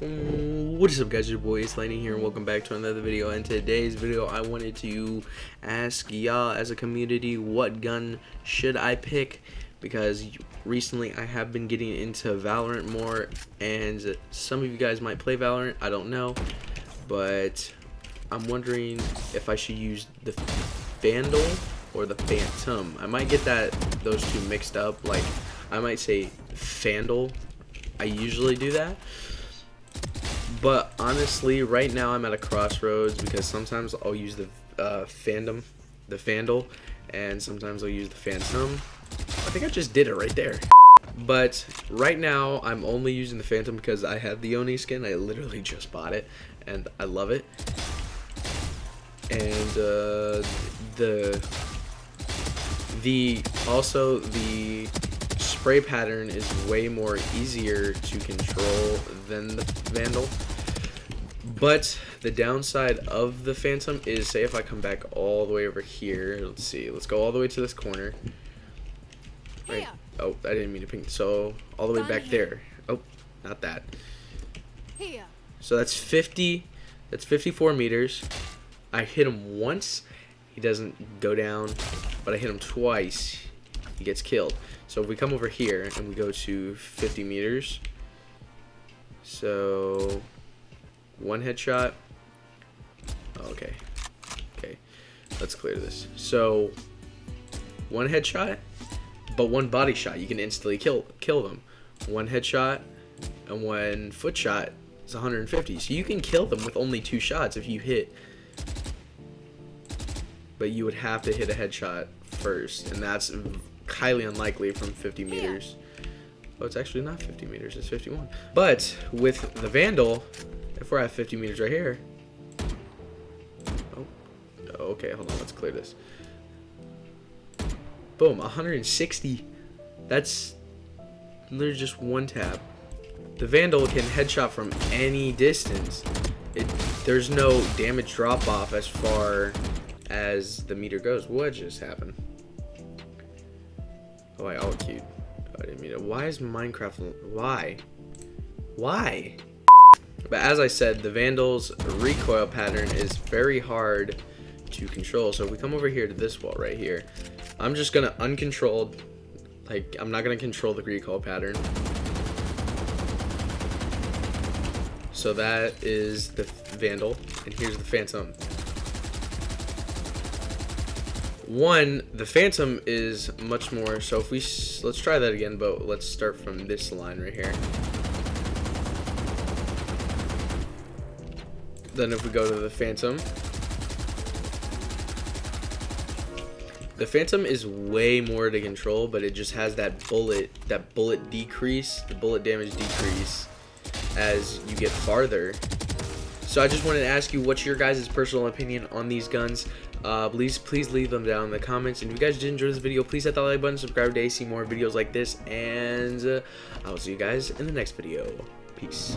What is up guys, your boy Ace Lightning here and welcome back to another video. In today's video I wanted to ask y'all as a community what gun should I pick because recently I have been getting into Valorant more and some of you guys might play Valorant, I don't know, but I'm wondering if I should use the Vandal or the Phantom. I might get that those two mixed up, like I might say Vandal. I usually do that but honestly, right now I'm at a crossroads because sometimes I'll use the uh, fandom, the Fandle, and sometimes I'll use the Phantom. I think I just did it right there. But right now, I'm only using the Phantom because I have the Oni skin. I literally just bought it, and I love it. And uh, the the also the spray pattern is way more easier to control than the Vandal. But the downside of the Phantom is, say if I come back all the way over here, let's see, let's go all the way to this corner. Right. Oh, I didn't mean to ping. So, all the way back there. Oh, not that. So that's 50, that's 54 meters. I hit him once, he doesn't go down, but I hit him twice, he gets killed. So if we come over here and we go to 50 meters, so one headshot. Oh, okay. Okay. Let's clear this. So one headshot, but one body shot. You can instantly kill kill them. One headshot and one foot shot is 150. So you can kill them with only two shots if you hit. But you would have to hit a headshot first, and that's highly unlikely from 50 meters. Oh, it's actually not 50 meters, it's 51. But with the Vandal, if we're at 50 meters right here. Oh, oh okay, hold on, let's clear this. Boom, 160. That's literally just one tap. The Vandal can headshot from any distance. It, there's no damage drop off as far as the meter goes. What just happened? Oh, I all queued. I didn't mean it. Why is Minecraft... Why? Why? But as I said, the Vandal's recoil pattern is very hard to control. So if we come over here to this wall right here, I'm just going to uncontrolled, like, I'm not going to control the recoil pattern. So that is the Vandal, and here's the Phantom. One, the Phantom is much more, so if we, let's try that again, but let's start from this line right here. Then if we go to the Phantom, the Phantom is way more to control, but it just has that bullet, that bullet decrease, the bullet damage decrease as you get farther. So I just wanted to ask you what's your guys' personal opinion on these guns. Uh, please, please leave them down in the comments. And if you guys did enjoy this video, please hit that like button, subscribe to see more videos like this. And uh, I will see you guys in the next video. Peace.